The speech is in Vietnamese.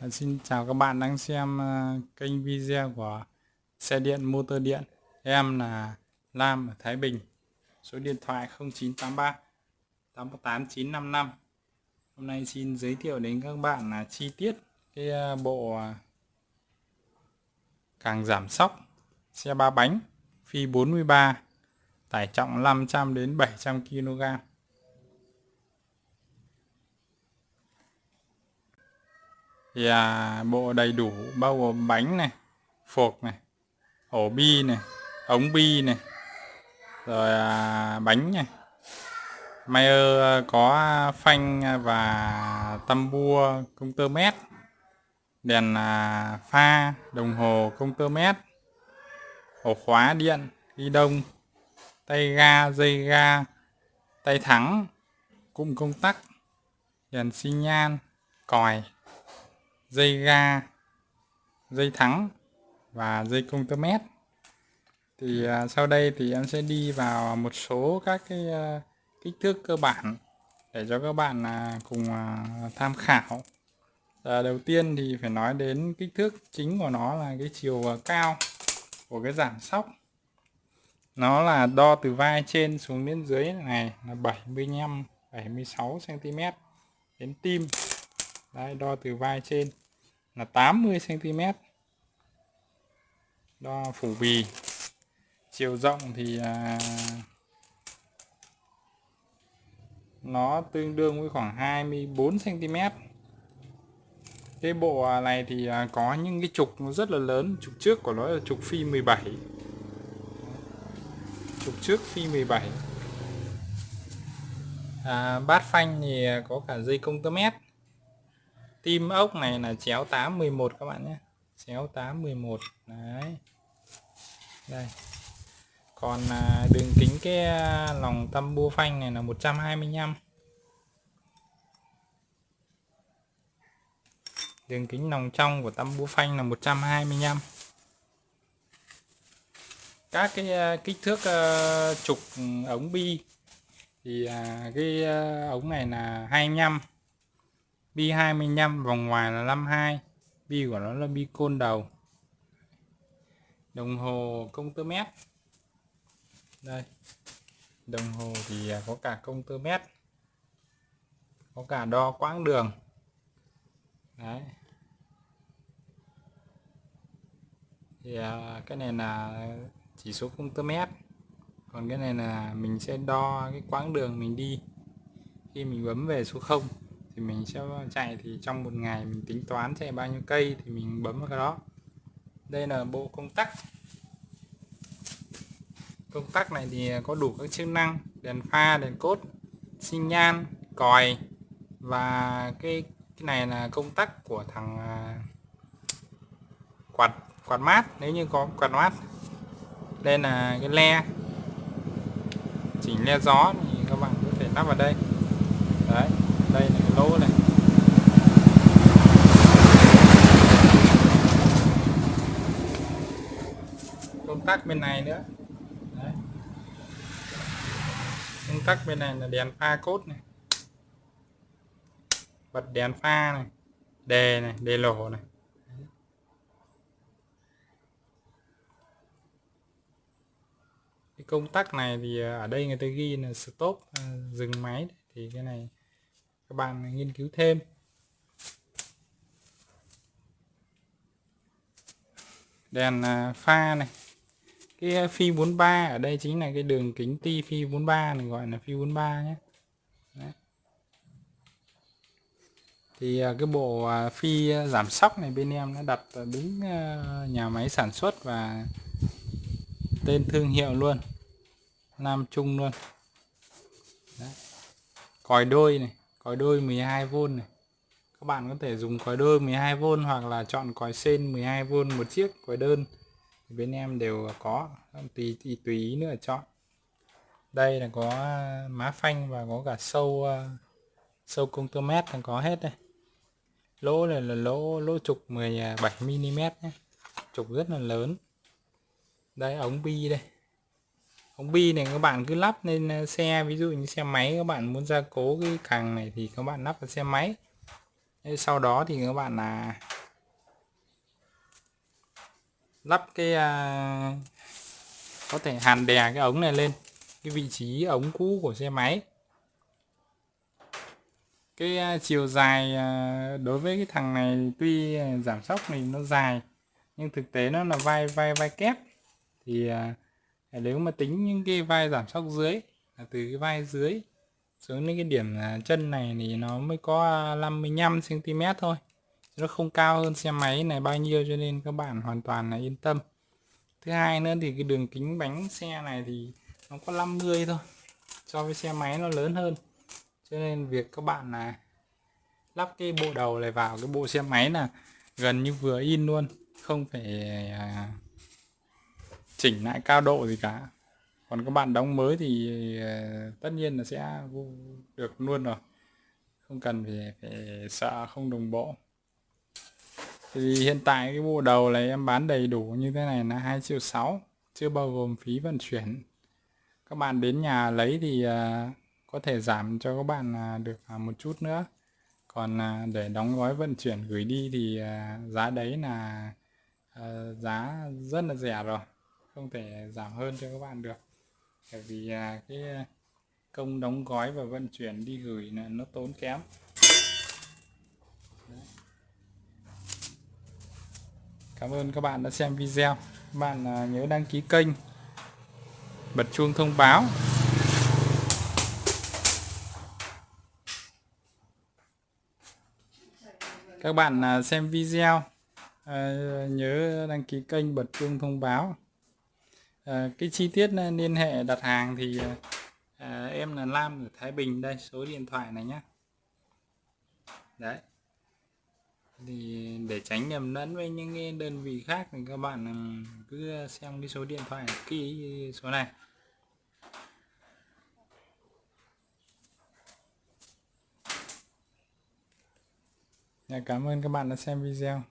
Dạ, xin chào các bạn đang xem ờ, kênh video của xe điện, motor điện. Em là Lam ở Thái Bình. Số điện thoại 0983 818 955. Hôm nay xin giới thiệu đến các bạn là chi tiết cái ờ, bộ ờ, càng giảm sóc xe ba bánh phi 43 tải trọng 500 đến 700 kg. Thì à, bộ đầy đủ bao gồm bánh này phộc này ổ bi này ống bi này rồi à, bánh này. Mayer à, có phanh à, và tăm bua công tơ mét. Đèn à, pha đồng hồ công tơ mét. Ổ khóa điện ghi đông tay ga dây ga tay thắng cụm công tắc đèn xi nhan còi dây ga dây thắng và dây công tơ mét thì à, sau đây thì em sẽ đi vào một số các cái à, kích thước cơ bản để cho các bạn à, cùng à, tham khảo. À, đầu tiên thì phải nói đến kích thước chính của nó là cái chiều à, cao của cái giảm sóc. Nó là đo từ vai trên xuống đến dưới này là 75 76 cm đến tim. Đấy, đo từ vai trên là 80 cm đo phủ bì. Chiều rộng thì à, nó tương đương với khoảng 24 cm cái bộ à, này thì à, có những cái trục nó rất là lớn. Trục trước của nó là trục phi 17 trục trước phi 17 à, bát phanh thì à, có cả dây công tơ mét tim ốc này là chéo 811 các bạn nhé. Chéo 811 đấy. Đây. Còn à, đường kính cái à, lòng tâm bua phanh này là 125 đường kính lòng trong của tâm bua phanh là 125 các cái à, kích thước trục ừ, ống bi thì cái ống này là 25 bi 25 vòng ngoài là 52 bi của nó là bi côn đầu. Đồng hồ công tơ mét. Đây. Đồng hồ thì à, có cả công tơ mét. Có cả đo quãng đường. Đấy. Thì à, cái này là chỉ số công tơ mét. Còn cái này là mình sẽ đo cái quãng đường mình đi khi mình bấm về số 0 thì mình sẽ chạy thì trong một ngày mình tính toán chạy bao nhiêu cây thì mình bấm vào cái đó. Đây là bộ công tắc. Công tắc này thì có đủ các chức năng, đèn pha, đèn cốt, xi nhan, còi và cái cái này là công tắc của thằng à, quạt quạt mát. Nếu như có quạt mát, đây là cái le. Chỉnh le gió thì các bạn có thể lắp vào đây. Đấy đây là cái lỗ này. Công tắc bên này nữa. Đấy. công tắc bên này là đèn pha cốt này. Bật đèn pha này đề này đề lỗ này. Cái công tắc này thì ở đây người ta ghi là stop à, dừng máy thì cái này các bạn nghiên cứu thêm. Đèn à, pha này. Cái à, phi 43 ở đây chính là cái đường kính ti phi 43 này, gọi là phi 43 nhé. Đấy. thì à, cái bộ phi giảm sóc này bên em nó đặt đúng nhà máy sản xuất và tên thương hiệu luôn. Nam Trung luôn. Đấy. còi đôi này còi đôi 12V này. Các bạn có thể dùng còi đôi 12V hoặc là chọn còi sen 12V một chiếc, còi đơn. Thì bên em đều có, tùy tùy tùy ý nữa chọn. Đây là có à, má phanh và có cả sâu à, sâu công tơ mét là có hết đây. Lỗ này là lỗ lỗ trục 17 mm nhé. Trục rất là lớn. Đây, ống bi đây ống bi này các bạn cứ lắp lên ờ, xe ví dụ như xe máy các bạn muốn gia cố cái càng này thì các bạn lắp vào xe máy. Sau đó thì các bạn là lắp cái à, có thể hàn đè cái ống này lên cái vị trí ống cũ của xe máy. Cái à, chiều dài à, đối với cái thằng này tuy à, giảm sóc thì nó dài nhưng thực tế nó là vai vai vai kép. Thì à, nếu mà tính những cái vai giảm sóc dưới, là từ cái vai dưới xuống đến cái điểm à, chân này thì nó mới có à, 55 cm thôi. Nó không cao hơn xe máy này bao nhiêu cho nên các bạn hoàn toàn là yên tâm. Thứ hai nữa thì cái đường kính bánh xe này thì nó có 50 thôi, so với xe máy nó lớn hơn. Cho nên việc các bạn là lắp cái bộ đầu này vào cái bộ xe máy là gần như vừa in luôn, không phải à, chỉnh lại cao độ gì cả. Còn các bạn đóng mới thì ờ, tất nhiên là sẽ được luôn rồi. Không cần phải, phải sợ không đồng bộ. Thì hiện tại cái bộ đầu này em bán đầy đủ như thế này là 2 triệu 6 chưa bao gồm phí vận chuyển. Các bạn đến nhà lấy thì ờ, có thể giảm cho các bạn ờ, được một chút nữa. Còn để đóng gói vận chuyển gửi đi thì giá đấy là giá rất là rẻ rồi không thể giảm hơn cho các bạn được bởi vì à, cái à, công đóng gói và vận chuyển đi gửi là nó tốn kém Cảm ơn các bạn đã xem video. Các bạn à, nhớ đăng ký kênh, bật chuông thông báo. Các bạn xem video nhớ đăng ký kênh, bật chuông thông báo. Ờ, cái chi tiết ờ, liên hệ đặt hàng thì ờ, em là Lam ở Thái Bình đây, số điện thoại này nhé. Đấy. Thì để tránh nhầm lẫn với những cái đơn vị khác thì các bạn ừ, cứ xem cái số điện thoại ký số này. Dạ, cảm ơn các bạn đã xem video.